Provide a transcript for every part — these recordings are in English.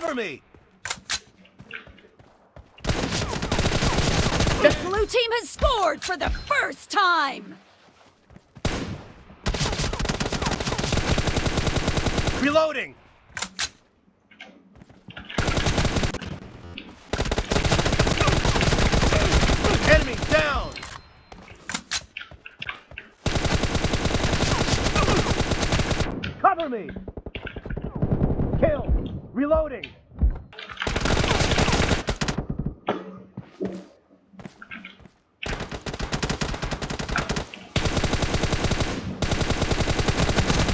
Cover me! The blue team has scored for the first time! Reloading! Enemy down! Cover me! Reloading!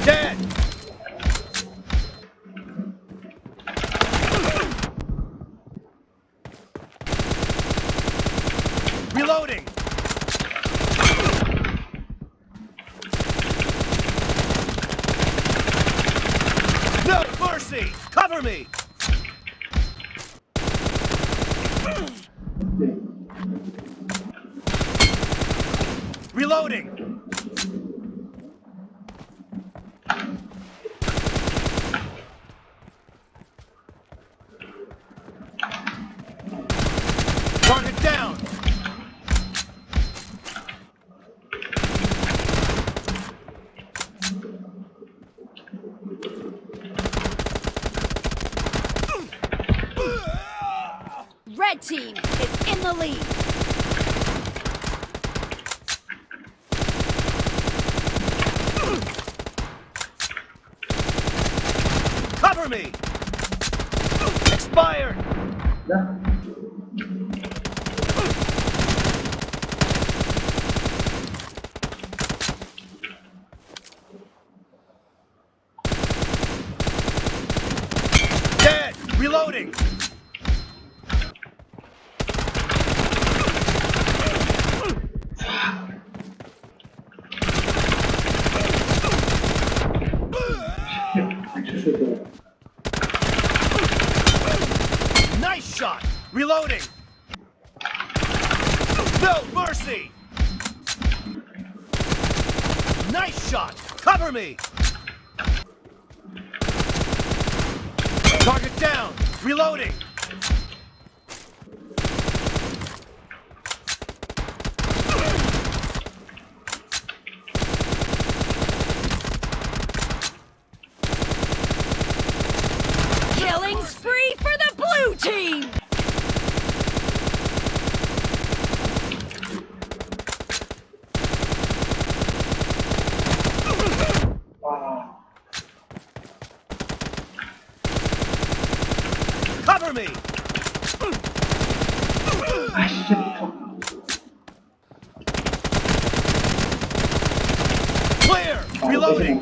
Dead! Reloading! Mercy! Cover me! Reloading! Target down! Red team is in the lead. Cover me! Expired! Dead! Reloading! Nice shot! Reloading! No mercy! Nice shot! Cover me! Target down! Reloading! Killing spree for the blue team! Cover me! Clear! Reloading!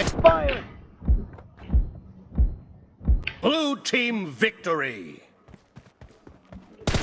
Expired! Blue team victory!